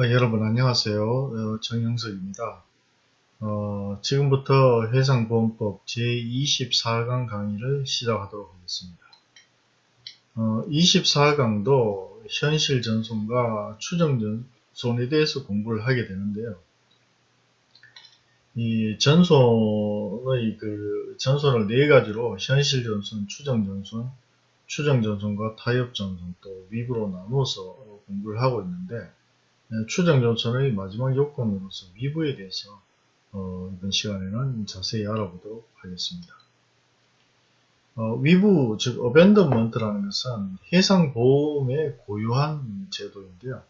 어, 여러분 안녕하세요. 어, 정영석입니다. 어, 지금부터 해상보험법 제24강 강의를 시작하도록 하겠습니다. 24강도 현실 전손과 추정 전손에 대해서 공부를 하게 되는데요. 이 전손의 그 전손을 네 가지로 현실 전손, 추정 전손, 추정 전손과 타협 전손 또 위부로 나누어서 공부를 하고 있는데 네, 추정 전선의 마지막 요건으로서 위부에 대해서 어, 이번 시간에는 자세히 알아보도록 하겠습니다. 어, 위부, 즉 어벤더먼트라는 것은 해상보험의 고유한 제도인데요.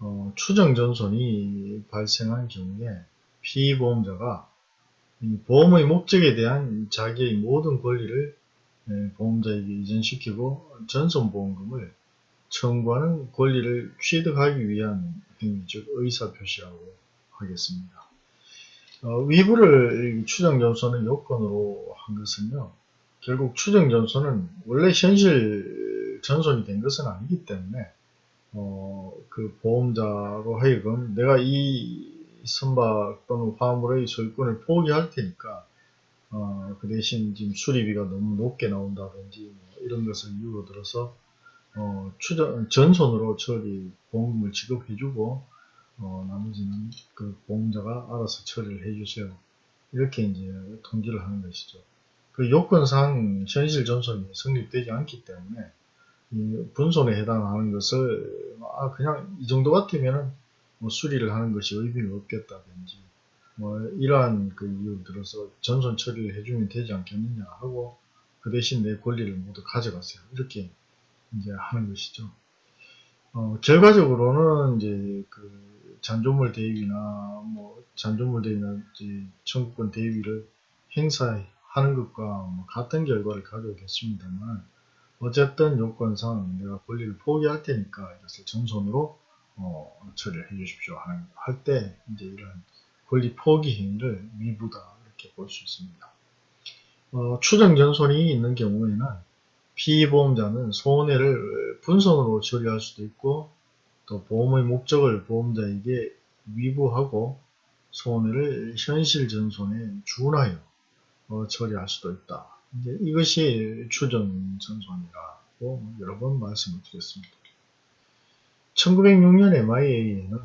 어, 추정 전손이 발생한 경우에 피보험자가 보험의 목적에 대한 자기의 모든 권리를 네, 보험자에게 이전시키고 전손보험금을 청구하는 권리를 취득하기 위한 행위, 즉 의사표시라고 하겠습니다. 어, 위부를 추정전선의 요건으로 한 것은요. 결국 추정전선은 원래 현실 전손이 된 것은 아니기 때문에 어, 그 보험자로 하여금 내가 이 선박 또는 화물의 소유권을 포기할 테니까 어, 그 대신 지금 수리비가 너무 높게 나온다든지 뭐 이런 것을 이유로 들어서 어, 추정, 전손으로 처리 보험금을 지급해주고 어, 나머지는 그 보험자가 알아서 처리를 해주세요. 이렇게 이제 통지를 하는 것이죠. 그 요건상 현실 전손이 성립되지 않기 때문에 이 분손에 해당하는 것을 아 그냥 이 정도 같으면은 뭐 수리를 하는 것이 의미가 없겠다든지 뭐 이러한 그 이유 들어서 전손 처리를 해주면 되지 않겠느냐 하고 그 대신 내 권리를 모두 가져가세요. 이렇게 이제 하는 것이죠. 어, 결과적으로는 이제 그 잔존물 대위나 뭐 잔존물 대위나 이제 청구권 대위를 행사하는 것과 뭐 같은 결과를 가져오겠습니다만 어쨌든 요건상 내가 권리를 포기할 테니까 이것을 전손으로 어, 처리를 해 주십시오 할 때 이제 이런 권리 포기 행위를 위부다 이렇게 볼 수 있습니다. 어, 추정 전손이 있는 경우에는 피보험자는 손해를 분손으로 처리할 수도 있고 또 보험의 목적을 보험자에게 위부하고 손해를 현실 전손에 준하여 어, 처리할 수도 있다. 이제 이것이 추정 전손이라고 여러 번 말씀을 드렸습니다. 1906년 MIA에는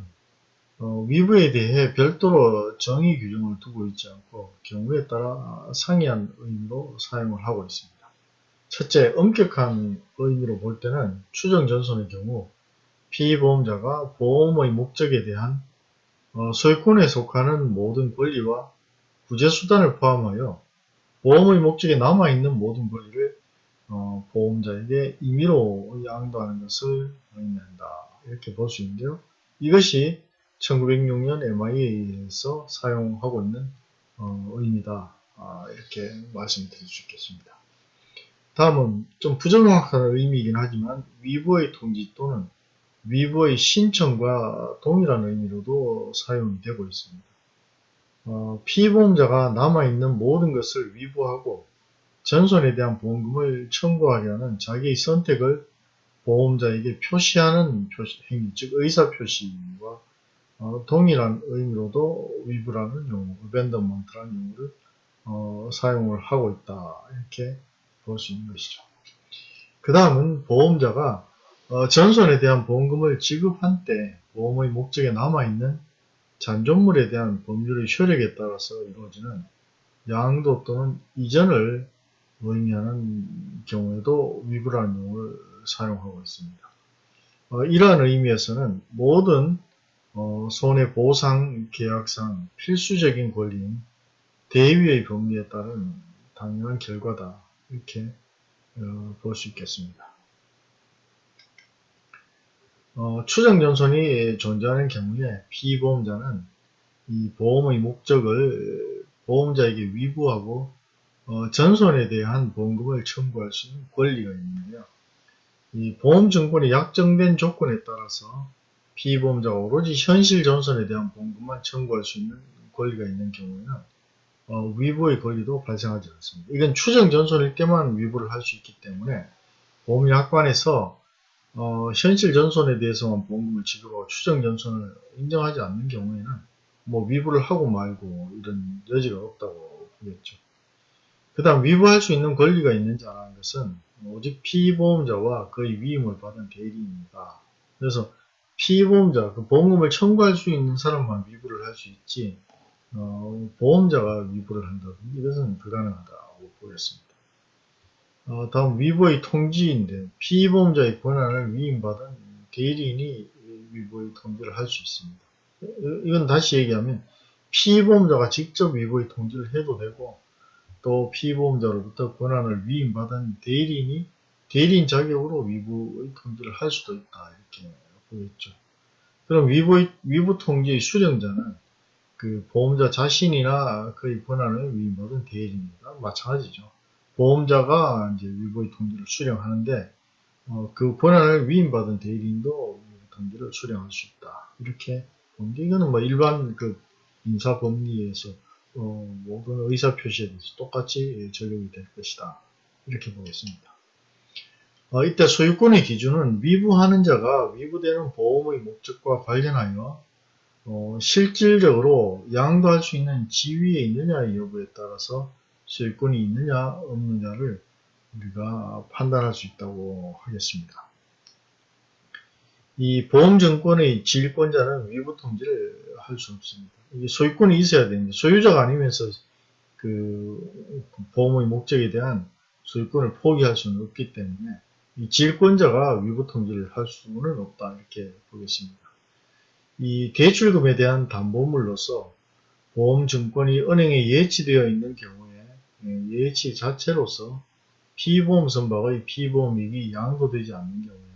어, 위부에 대해 별도로 정의 규정을 두고 있지 않고 경우에 따라 상이한 의미로 사용을 하고 있습니다. 첫째, 엄격한 의미로 볼 때는 추정전손의 경우 피보험자가 보험의 목적에 대한 어, 소유권에 속하는 모든 권리와 구제수단을 포함하여 보험의 목적에 남아있는 모든 권리를 어, 보험자에게 임의로 양도하는 것을 의미한다. 이렇게 볼 수 있는데요. 이것이 1906년 MIA에서 사용하고 있는 어, 의미다. 아, 이렇게 말씀드릴 수 있겠습니다. 다음은 좀 부정확한 의미이긴 하지만 위부의 통지 또는 위부의 신청과 동일한 의미로도 사용이 되고 있습니다. 어, 피보험자가 남아있는 모든 것을 위부하고 전손에 대한 보험금을 청구하려는 자기의 선택을 보험자에게 표시하는 표시, 행위, 즉 의사표시와 어, 동일한 의미로도 위부라는 용어, 어벤더먼트라는 용어를 어, 사용을 하고 있다. 이렇게 볼 수 있는 것이죠. 그 다음은 보험자가 어, 전손에 대한 보험금을 지급한 때 보험의 목적에 남아있는 잔존물에 대한 법률의 효력에 따라서 이루어지는 양도 또는 이전을 의미하는 경우에도 위부라는 용어를 사용하고 있습니다. 어, 이러한 의미에서는 모든 어, 손해보상 계약상 필수적인 권리인 대위의 법리에 따른 당연한 결과다. 이렇게 어, 볼 수 있겠습니다. 어, 추정전손이 존재하는 경우에 피보험자는 이 보험의 목적을 보험자에게 위부하고 어, 전손에 대한 보험금을 청구할 수 있는 권리가 있는데요. 이 보험증권의 약정된 조건에 따라서 피보험자가 오로지 현실 전손에 대한 보험금만 청구할 수 있는 권리가 있는 경우에는 어, 위부의 권리도 발생하지 않습니다. 이건 추정 전손일 때만 위부를 할 수 있기 때문에 보험약관에서 어, 현실 전손에 대해서만 보험금을 지급하고 추정 전손을 인정하지 않는 경우에는 뭐 위부를 하고 말고 이런 여지가 없다고 보겠죠. 그 다음 위부할 수 있는 권리가 있는 자라는 것은 오직 피보험자와 그의 위임을 받은 대리인입니다. 그래서 피보험자, 그 보험금을 청구할 수 있는 사람만 위부를 할 수 있지 어, 보험자가 위부를 한다든지 이것은 불가능하다고 보겠습니다. 어, 다음 위부의 통지인데 피보험자의 권한을 위임받은 대리인이 위부의 통지를 할 수 있습니다. 이건 다시 얘기하면 피보험자가 직접 위부의 통지를 해도 되고 또 피보험자로부터 권한을 위임받은 대리인이 대리인 자격으로 위부의 통지를 할 수도 있다 이렇게 보겠죠. 그럼 위부의, 위부 통지의 수령자는 그 보험자 자신이나 그의 권한을 위임받은 대리인입니다. 마찬가지죠. 보험자가 이제 위보의 통지를 수령하는데 어, 그 권한을 위임받은 대리인도 통지를 수령할 수 있다. 이렇게 보는데 이거는 뭐 일반 그 인사법리에서 어, 모든 의사 표시에 대해서 똑같이 적용이 될 것이다. 이렇게 보겠습니다. 어, 이때 소유권의 기준은 위부하는 자가 위부되는 보험의 목적과 관련하여 어, 실질적으로 양도할 수 있는 지위에 있느냐 여부에 따라서 소유권이 있느냐 없느냐를 우리가 판단할 수 있다고 하겠습니다. 이 보험증권의 지일권자는 위부 통지를 할 수 없습니다. 이게 소유권이 있어야 되는데 소유자가 아니면서 그 보험의 목적에 대한 소유권을 포기할 수는 없기 때문에 이 지일권자가 위부 통지를 할 수는 없다 이렇게 보겠습니다. 이 대출금에 대한 담보물로서 보험증권이 은행에 예치되어 있는 경우에 예, 예치 자체로서 피보험 선박의 피보험이익이 양도되지 않는 경우에는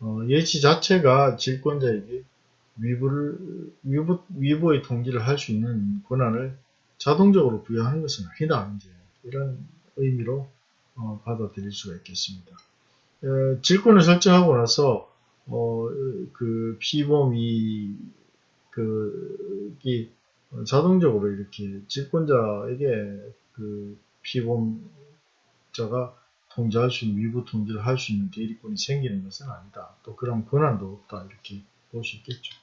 어, 예치 자체가 질권자에게 위부를, 위부, 위부의 통지를 할 수 있는 권한을 자동적으로 부여하는 것은 아니다. 이제 이런 의미로 어, 받아들일 수가 있겠습니다. 어, 질권을 설정하고 나서 어, 그 피보험이 그, 이 자동적으로 이렇게 질권자에게 그 피보험자가 통지할 수 있는 위부 통지를 할 수 있는 대리권이 생기는 것은 아니다. 또 그런 권한도 없다. 이렇게 볼 수 있겠죠.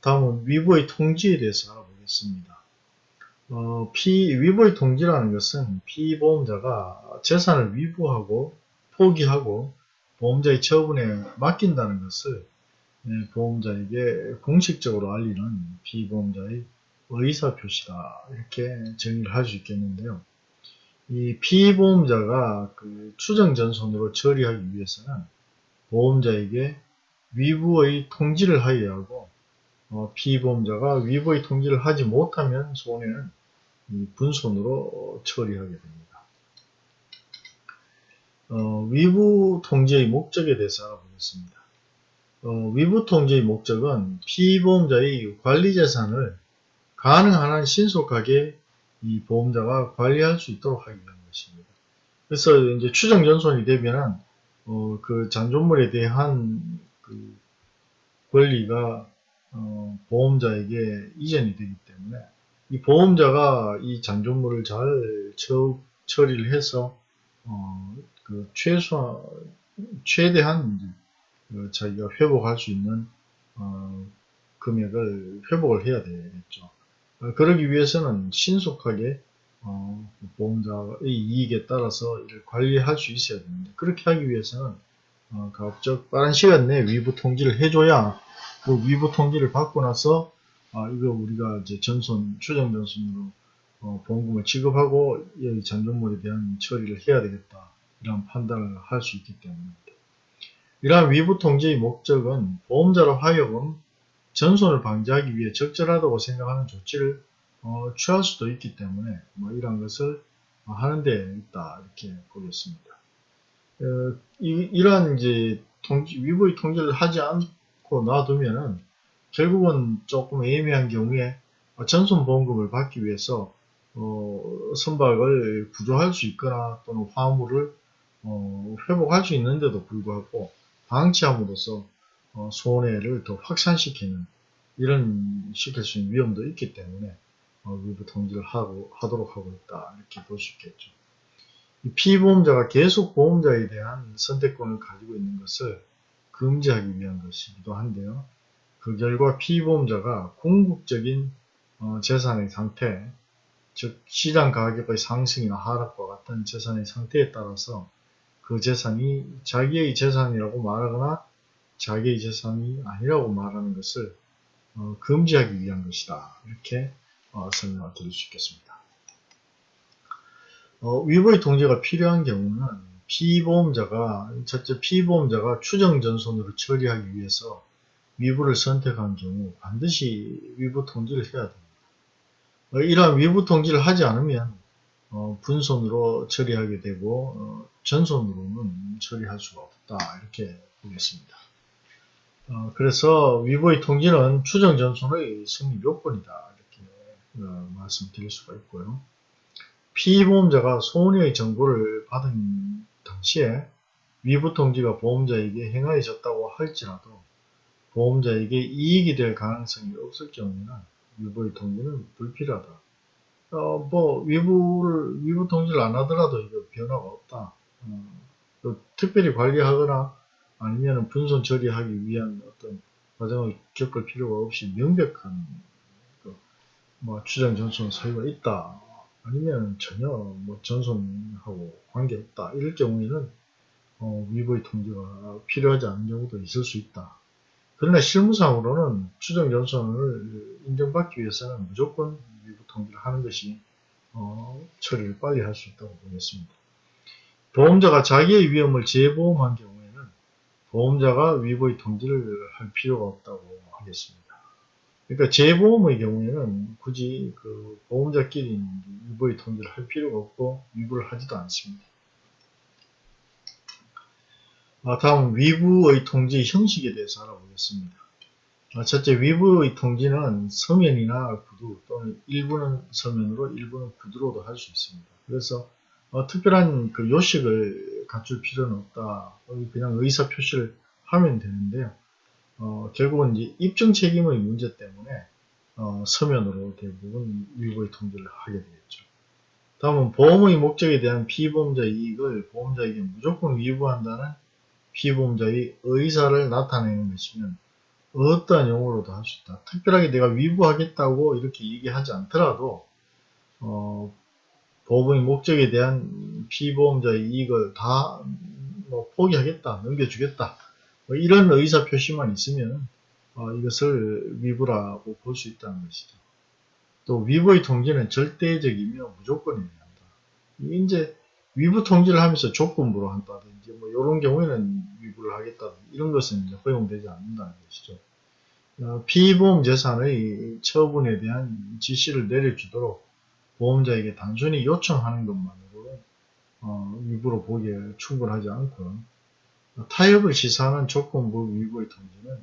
다음은 위부의 통지에 대해서 알아보겠습니다. 어, 피, 위부의 통지라는 것은 피보험자가 재산을 위부하고 포기하고 보험자의 처분에 맡긴다는 것을 네, 보험자에게 공식적으로 알리는 피보험자의 의사표시다 이렇게 정의를 할 수 있겠는데요. 이 피보험자가 그 추정전손으로 처리하기 위해서는 보험자에게 위부의 통지를 하여야 하고 어, 피보험자가 위부의 통지를 하지 못하면 손해는 분손으로 처리하게 됩니다. 어, 위부 통지의 목적에 대해서 알아보겠습니다. 어, 위부 통지의 목적은 피보험자의 관리 재산을 가능한 한 신속하게 이 보험자가 관리할 수 있도록 하기 위한 것입니다. 그래서 이제 추정 전손이 되면은 어, 그 잔존물에 대한 그 권리가 어, 보험자에게 이전이 되기 때문에 이 보험자가 이 잔존물을 잘 처, 처리를 해서 어, 그 최소 최대한 그 자기가 회복할 수 있는 어, 금액을 회복을 해야 되겠죠. 어, 그러기 위해서는 신속하게 어, 보험자의 이익에 따라서 이를 관리할 수 있어야 됩니다. 그렇게 하기 위해서는 어, 가급적 빠른 시간 내에 위부 통지를 해줘야 그 위부 통지를 받고 나서 아, 이거 우리가 이제 전손, 추정 전손으로 어, 보험금을 지급하고 이 잔존물에 대한 처리를 해야 되겠다. 이런 판단을 할 수 있기 때문입니다. 이러한 위부 통지의 목적은 보험자로 하여금 전손을 방지하기 위해 적절하다고 생각하는 조치를 어, 취할 수도 있기 때문에 뭐 이런 것을 하는 데 있다 이렇게 보겠습니다. 어, 이, 러한 이제 통지, 위부의 통지를 하지 않고 놔두면은 결국은 조금 애매한 경우에 전손 보험금을 받기 위해서 어, 선박을 구조할 수 있거나 또는 화물을 어, 회복할 수 있는데도 불구하고 방치함으로써 어, 손해를 더 확산시키는 이런 시킬 수 있는 위험도 있기 때문에 어, 위부 통지를 하고, 하도록 하고 있다 이렇게 볼 수 있겠죠. 이 피보험자가 계속 보험자에 대한 선택권을 가지고 있는 것을 금지하기 위한 것이기도 한데요. 그 결과 피보험자가 궁극적인 어, 재산의 상태, 즉 시장 가격의 상승이나 하락과 같은 재산의 상태에 따라서 그 재산이 자기의 재산이라고 말하거나 자기의 재산이 아니라고 말하는 것을 어, 금지하기 위한 것이다. 이렇게 어, 설명을 드릴 수 있겠습니다. 어, 위보의 통제가 필요한 경우는 피보험자가 첫째 피보험자가 추정전손으로 처리하기 위해서 위부를 선택한 경우 반드시 위부 통지를 해야 됩니다. 어, 이러한 위부 통지를 하지 않으면 어, 분손으로 처리하게 되고 어, 전손으로는 처리할 수가 없다 이렇게 보겠습니다. 어, 그래서 위보의 통지는 추정 전손의 승리 요건이다 이렇게 어, 말씀드릴 수가 있고요. 피보험자가 소원의 정보를 받은 당시에 위부 통지가 보험자에게 행하여졌다고 할지라도 보험자에게 이익이 될 가능성이 없을 경우에는 위부의 통지는 불필요하다. 어, 뭐, 위부를, 위부 통지를 안 하더라도 이거 변화가 없다. 어, 특별히 관리하거나 아니면 분손 처리하기 위한 어떤 과정을 겪을 필요가 없이 명백한 그, 뭐 추정 전손 사유가 있다. 아니면 전혀 뭐 전손하고 관계 없다. 이럴 경우에는 어, 위부의 통지가 필요하지 않은 경우도 있을 수 있다. 그러나 실무상으로는 추정 전선을 인정받기 위해서는 무조건 위부 통지를 하는 것이 어, 처리를 빨리 할 수 있다고 보겠습니다. 보험자가 자기의 위험을 재보험한 경우에는 보험자가 위보의 통지를 할 필요가 없다고 하겠습니다. 그러니까 재보험의 경우에는 굳이 그 보험자끼리 위보의 통지를 할 필요가 없고 위부를 하지도 않습니다. 아, 다음 위부의 통지 형식에 대해서 알아보겠습니다. 아, 첫째, 위부의 통지는 서면이나 구두 또는 일부는 서면으로 일부는 구두로도 할 수 있습니다. 그래서 어, 특별한 그 요식을 갖출 필요는 없다. 그냥 의사 표시를 하면 되는데요. 어, 결국은 이제 입증 책임의 문제 때문에 어, 서면으로 대부분 위부의 통지를 하게 되겠죠. 다음은 보험의 목적에 대한 피보험자 이익을 보험자에게 무조건 위부한다는 피보험자의 의사를 나타내는 것이면 어떠한 용어로도 할 수 있다. 특별하게 내가 위부하겠다고 이렇게 얘기하지 않더라도 어, 보험의 목적에 대한 피보험자의 이익을 다 뭐 포기하겠다, 넘겨주겠다 뭐 이런 의사 표시만 있으면 어, 이것을 위부라고 볼 수 있다는 것이죠. 또 위부의 통지는 절대적이며 무조건이어야 한다. 이제 위부 통지를 하면서 조건부로 한다든지 뭐 이런 경우에는 위부를 하겠다 이런 것은 허용되지 않는다는 것이죠. 어, 피보험 재산의 처분에 대한 지시를 내려주도록 보험자에게 단순히 요청하는 것만으로 어, 위부로 보기에 충분하지 않고 타협을 시사하는 조건부 위부의 통지는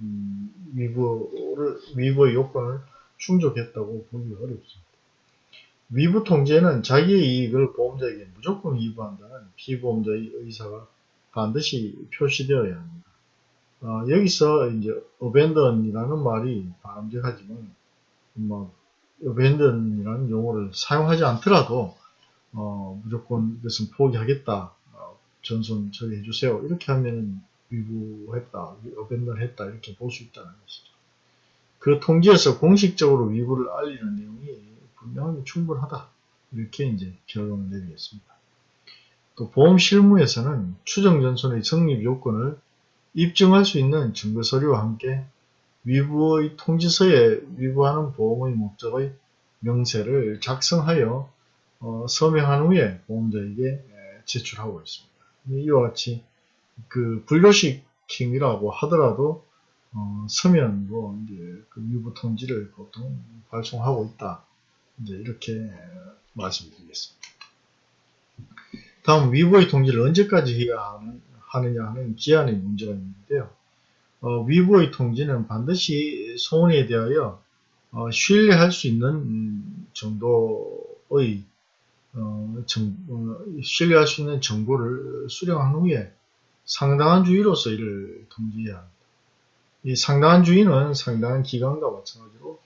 음, 위부를 위부의 요건을 충족했다고 보기 어렵습니다. 위부 통제는 자기의 이익을 보험자에게 무조건 위부한다는 피보험자의 의사가 반드시 표시되어야 합니다. 어, 여기서 이제 abandon이라는 말이 바람직하지만 뭐 abandon이라는 용어를 사용하지 않더라도 어, 무조건 이것은 포기하겠다 어, 전손 처리해 주세요 이렇게 하면 위부했다 abandon 했다 이렇게 볼 수 있다는 것이죠. 그 통지에서 공식적으로 위부를 알리는 내용이 분명하게 충분하다. 이렇게 이제 결론을 내리겠습니다. 또 보험 실무에서는 추정전손의 성립 요건을 입증할 수 있는 증거서류와 함께 위부의 통지서에 위부하는 보험의 목적의 명세를 작성하여 어, 서명한 후에 보험자에게 제출하고 있습니다. 이와 같이 그 불교식행위라고 하더라도 어, 서면으로 이제 그 위부 통지를 보통 발송하고 있다. 이제 이렇게 말씀드리겠습니다. 다음 위부의 통지를 언제까지 해야 하느냐 하는 기한의 문제가 있는데요. 어, 위부의 통지는 반드시 소원에 대하여 어, 신뢰할 수 있는 정도의 어, 정, 어, 신뢰할 수 있는 정보를 수령한 후에 상당한 주의로서 이를 통지해야 합니다. 이 상당한 주의는 상당한 기간과 마찬가지로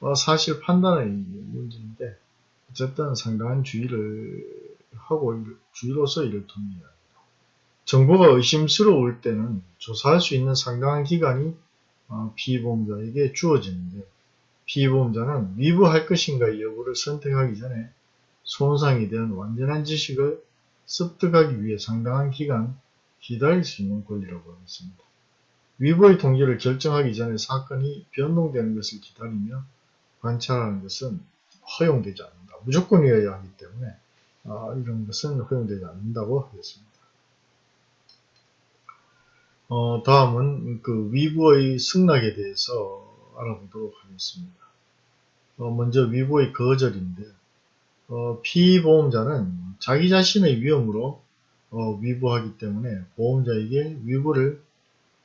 어, 사실 판단의 문제인데 어쨌든 상당한 주의를 하고 주의로서 이를 합니다. 정보가 의심스러울 때는 조사할 수 있는 상당한 기간이 어, 피보험자에게 주어지는데 피보험자는 위부할 것인가 여부를 선택하기 전에 손상에 대한 완전한 지식을 습득하기 위해 상당한 기간 기다릴 수 있는 권리라고 하겠습니다. 위부의 통지를 결정하기 전에 사건이 변동되는 것을 기다리며 관찰하는 것은 허용되지 않는다. 무조건이어야 하기 때문에 아, 이런 것은 허용되지 않는다고 하겠습니다. 어, 다음은 그 위부의 승낙에 대해서 알아보도록 하겠습니다. 어, 먼저 위부의 거절인데 어, 피보험자는 자기 자신의 위험으로 어, 위부하기 때문에 보험자에게 위부를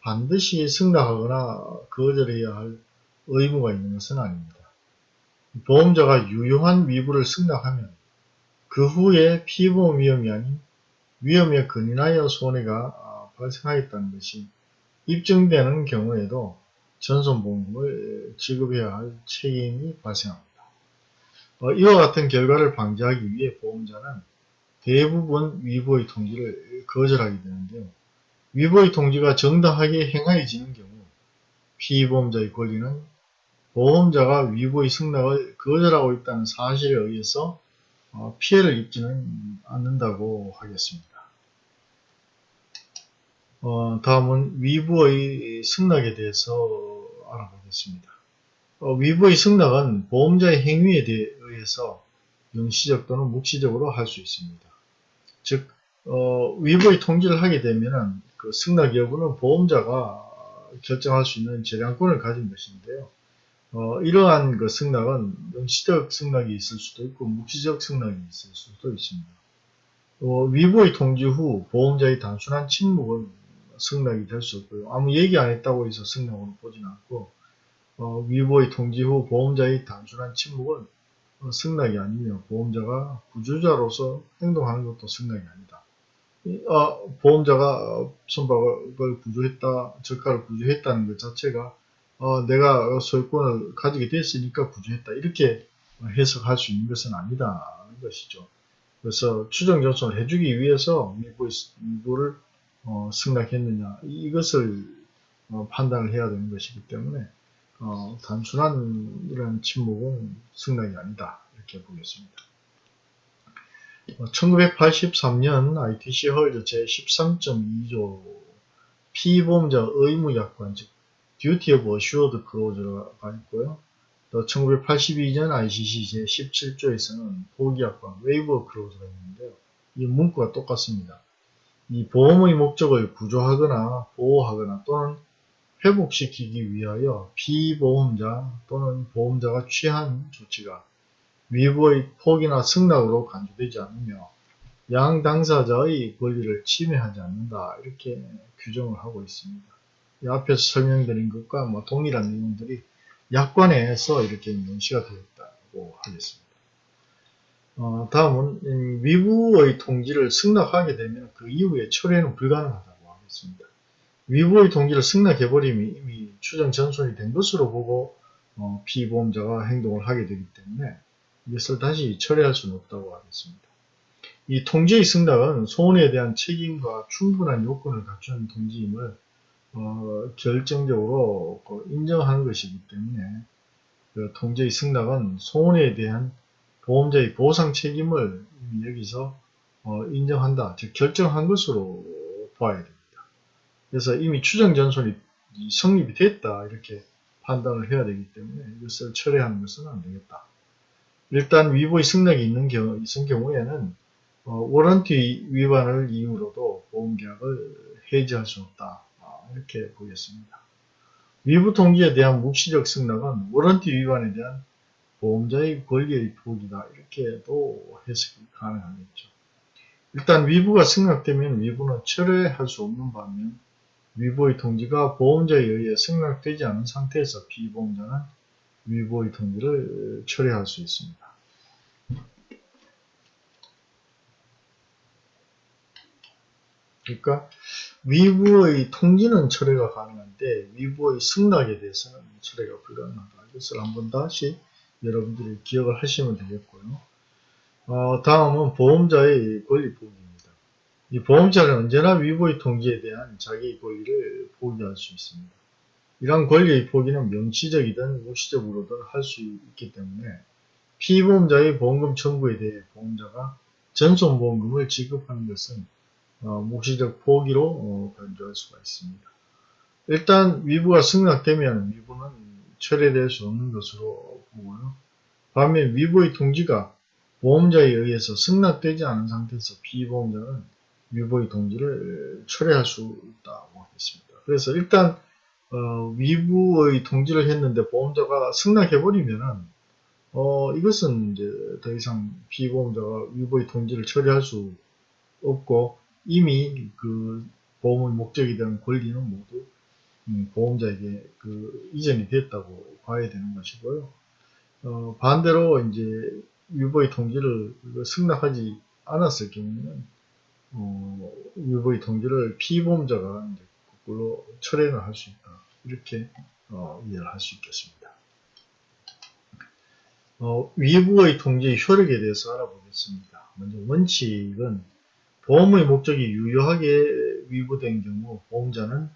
반드시 승낙하거나 거절해야 할 의무가 있는 것은 아닙니다. 보험자가 유효한 위부를 승낙하면 그 후에 피보험 위험이 아닌 위험에 근인하여 손해가 발생하였다는 것이 입증되는 경우에도 전손보험금을 지급해야 할 책임이 발생합니다. 어, 이와 같은 결과를 방지하기 위해 보험자는 대부분 위보의 통지를 거절하게 되는데요. 위보의 통지가 정당하게 행하여지는 경우 피보험자의 권리는 보험자가 위보의 승낙을 거절하고 있다는 사실에 의해서 어, 피해를 입지는 않는다고 하겠습니다. 어, 다음은 위부의 승낙에 대해서 알아보겠습니다. 어, 위부의 승낙은 보험자의 행위에 의해서 영시적 또는 묵시적으로 할 수 있습니다. 즉, 어, 위부의 통지를 하게 되면 그 승낙 여부는 보험자가 결정할 수 있는 재량권을 가진 것인데요. 어, 이러한 그 승낙은 영시적 승낙이 있을 수도 있고 묵시적 승낙이 있을 수도 있습니다. 어, 위부의 통지 후 보험자의 단순한 침묵은 승낙이 될 수 없고요. 아무 얘기 안 했다고 해서 승낙으로 보지는 않고 어, 위보의 통지 후 보험자의 단순한 침묵은 어, 승낙이 아니며 보험자가 구조자로서 행동하는 것도 승낙이 아니다. 어, 보험자가 선박을 구조했다, 저가를 구조했다는 것 자체가 어, 내가 소유권을 가지게 됐으니까 구조했다. 이렇게 해석할 수 있는 것은 아니다는 것이죠. 그래서 추정 전송을 해주기 위해서 미부를 어, 승낙했느냐 이것을 어, 판단을 해야 되는 것이기 때문에 어, 단순한 이런 침묵은 승낙이 아니다 이렇게 보겠습니다. 1983년 ITC 헐저 제13.2조 피보험자 의무약관 즉 Duty of Assured Clause가 있고요. 또 1982년 ICC 제17조에서는 포기약관 Waiver Clause가 있는데요. 이 문구가 똑같습니다. 이 보험의 목적을 구조하거나 보호하거나 또는 회복시키기 위하여 피보험자 또는 보험자가 취한 조치가 위부의 포기나 승낙으로 간주되지 않으며 양 당사자의 권리를 침해하지 않는다 이렇게 규정을 하고 있습니다. 이 앞에서 설명드린 것과 뭐 동일한 내용들이 약관에서 이렇게 명시가 되었다고 하겠습니다. 어, 다음은 위부의 통지를 승낙하게 되면 그 이후에 철회는 불가능하다고 하겠습니다. 위부의 통지를 승낙해버리면 이미 추정 전손이 된 것으로 보고 어, 피보험자가 행동을 하게 되기 때문에 이것을 다시 철회할 수는 없다고 하겠습니다. 이 통지의 승낙은 소원에 대한 책임과 충분한 요건을 갖춘 통지임을 어, 결정적으로 그 인정하는 것이기 때문에 그 통지의 승낙은 소원에 대한 보험자의 보상 책임을 여기서 어, 인정한다, 즉 결정한 것으로 봐야 됩니다. 그래서 이미 추정 전손이 성립이 됐다 이렇게 판단을 해야 되기 때문에 이것을 철회하는 것은 안 되겠다. 일단 위보의 승낙이 있는 경우, 있은 경우에는 어, 워런티 위반을 이유로도 보험계약을 해지할 수 없다. 아, 이렇게 보겠습니다. 위부 통지에 대한 묵시적 승낙은 워런티 위반에 대한 보험자의 권리의 포기다. 이렇게도 해석이 가능하겠죠. 일단 위부가 승낙되면 위부는 철회할 수 없는 반면 위보의 통지가 보험자에 의해 승낙되지 않은 상태에서 비보험자는 위보의 통지를 철회할 수 있습니다. 그러니까 위부의 통지는 철회가 가능한데 위부의 승낙에 대해서는 철회가 불가능하다. 이것을 한번 다시 여러분들이 기억을 하시면 되겠고요. 어, 다음은 보험자의 권리 포기입니다. 이 보험자는 언제나 위보의 통지에 대한 자기의 권리를 포기할 수 있습니다. 이러한 권리의 포기는 명시적이든 무시적으로든 할 수 있기 때문에 피보험자의 보험금 청구에 대해 보험자가 전손보험금을 지급하는 것은 어, 묵시적 포기로 어, 간주할 수가 있습니다. 일단 위부가 승낙되면 위부는 철회될 수 없는 것으로 보고요. 반면 위부의 통지가 보험자에 의해서 승낙되지 않은 상태에서 피보험자는 위부의 통지를 철회할 수 있다고 하겠습니다. 그래서 일단 어, 위부의 통지를 했는데 보험자가 승낙해버리면은 어, 이것은 이제 더 이상 피보험자가 위보의 통지를 처리할 수 없고 이미 그 보험의 목적에 대한 권리는 모두 음, 보험자에게 그 이전이 됐다고 봐야 되는 것이고요. 어, 반대로 이제 위보의 통지를 승낙하지 않았을 경우에는 어, 위보의 통지를 피보험자가 거꾸로 철회를 할 수 있다. 이렇게 어, 이해를 할 수 있겠습니다. 어, 위부의 통지의 효력에 대해서 알아보겠습니다. 먼저 원칙은 보험의 목적이 유효하게 위부된 경우 보험자는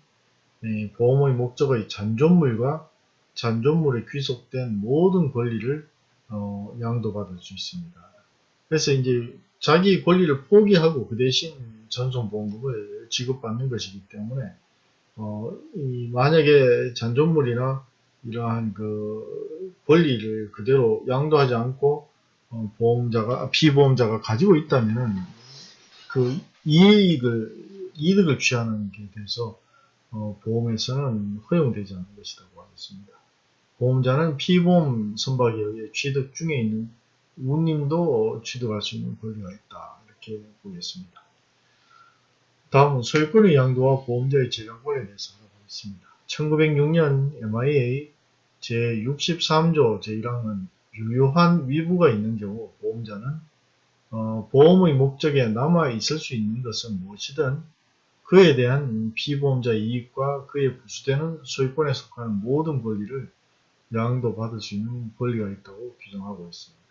네, 보험의 목적의 잔존물과 잔존물에 귀속된 모든 권리를 어, 양도받을 수 있습니다. 그래서 이제 자기 권리를 포기하고 그 대신 전손보험금을 지급받는 것이기 때문에 어, 만약에 잔존물이나 이러한 그 권리를 그대로 양도하지 않고 어, 보험자가 피보험자가 가지고 있다면은 그 이익을 이득을 취하는 게 돼서 어, 보험에서는 허용되지 않는 것이라고 하겠습니다. 보험자는 피보험 선박에 의해 취득 중에 있는 운님도 취득할 수 있는 권리가 있다 이렇게 보겠습니다. 다음은 소유권의 양도와 보험자의 재량권에 대해서 알아보겠습니다. 1906년 MIA 제63조 제1항은 유효한 위부가 있는 경우 보험자는 어, 보험의 목적에 남아 있을 수 있는 것은 무엇이든 그에 대한 피보험자 이익과 그에 부수되는 소유권에 속하는 모든 권리를 양도받을 수 있는 권리가 있다고 규정하고 있습니다.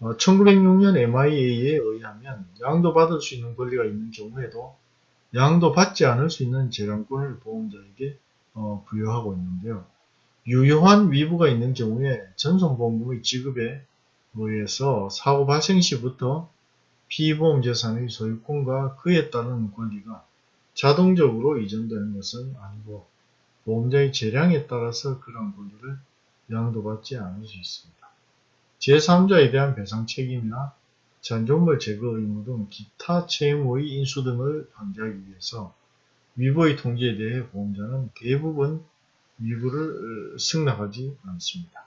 어, 1906년 MIA에 의하면 양도받을 수 있는 권리가 있는 경우에도 양도받지 않을 수 있는 재량권을 보험자에게 어, 부여하고 있는데요. 유효한 위부가 있는 경우에 전손보험금의 지급에 의해서 사고 발생 시부터 피보험 재산의 소유권과 그에 따른 권리가 자동적으로 이전되는 것은 아니고 보험자의 재량에 따라서 그런 권리를 양도받지 않을 수 있습니다. 제3자에 대한 배상 책임이나 잔존물 제거 의무 등 기타 채무의 인수 등을 방지하기 위해서 위보의 통지에 대해 보험자는 대부분 위부를 승낙하지 않습니다.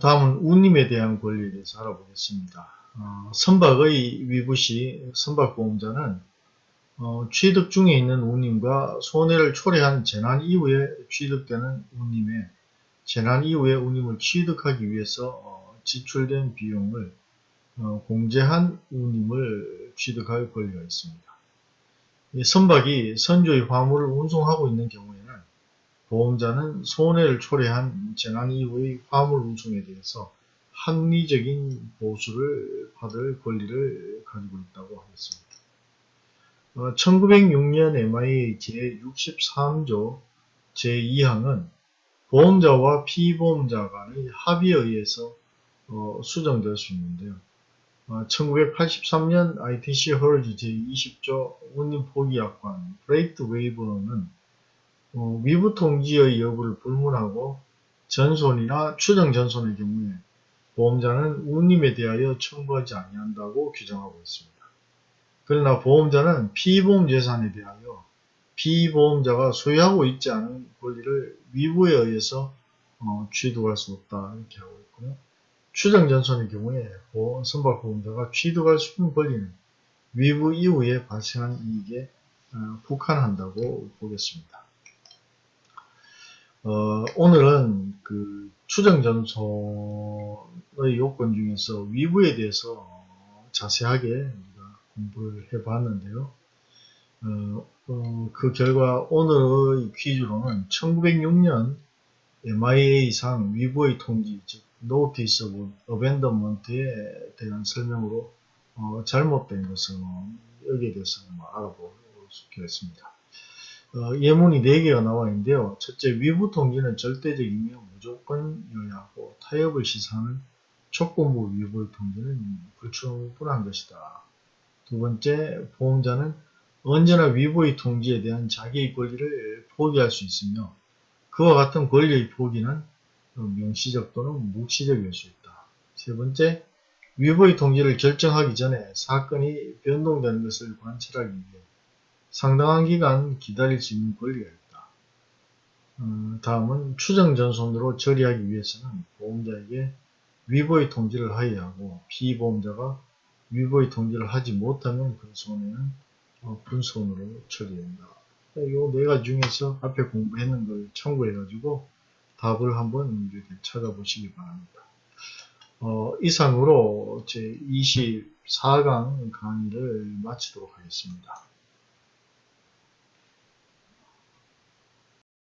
다음은 운임에 대한 권리에 대해서 알아보겠습니다. 어, 선박의 위부시 선박보험자는 어, 취득 중에 있는 운임과 손해를 초래한 재난 이후에 취득되는 운임에 재난 이후에 운임을 취득하기 위해서 어, 지출된 비용을 어, 공제한 운임을 취득할 권리가 있습니다. 선박이 선조의 화물을 운송하고 있는 경우에는 보험자는 손해를 초래한 재난 이후의 화물 운송에 대해서 합리적인 보수를 받을 권리를 가지고 있다고 하겠습니다. 1906년 MIA 제63조 제2항은 보험자와 피보험자 간의 합의에 의해서 어, 수정될 수 있는데요. 1983년 ITC Hulls 제20조 운임 포기약관 Freight Waiver는 어, 위부 통지의 여부를 불문하고 전손이나 추정 전손의 경우에 보험자는 운임에 대하여 청구하지 아니한다고 규정하고 있습니다. 그러나 보험자는 피보험 재산에 대하여 피보험자가 소유하고 있지 않은 권리를 위부에 의해서 어, 취득할 수 없다 이렇게 하고 있고요. 추정전선의 경우에 선박 보험자가 취득할 수 있는 권리는 위부 이후에 발생한 이익에 어, 국한한다고 보겠습니다. 어, 오늘은 그 추정전선의 요건 중에서 위부에 대해서 자세하게 우리가 공부를 해봤는데요. 어, 어, 그 결과 오늘의 퀴즈로는 1906년 MIA상 위부의 통지, 즉 Notice of Abandonment에 대한 설명으로 어, 잘못된 것은 여기에 대해서 뭐 알아보겠습니다. 어, 예문이 4개가 나와 있는데요. 첫째, 위부 통지는 절대적이며 무조건이어야 하고 타협을 시사하는 조건부 위부의 통지는 불충분한 것이다. 두 번째, 보험자는 언제나 위부의 통지에 대한 자기의 권리를 포기할 수 있으며 그와 같은 권리의 포기는 명시적 또는 묵시적일 수 있다. 세 번째, 위부의 통지를 결정하기 전에 사건이 변동되는 것을 관찰하기 위해 상당한 기간 기다릴 수 있는 권리가 있다. 어, 다음은 추정전손으로 처리하기 위해서는 보험자에게 위보의 통지를 하여야 하고 피보험자가 위보의 통지를 하지 못하면 그 손해는 어, 분손으로 처리된다. 이 네 가지 중에서 앞에 공부했는 걸 참고해가지고 답을 한번 이렇게 찾아보시기 바랍니다. 어, 이상으로 제 24강 강의를 마치도록 하겠습니다.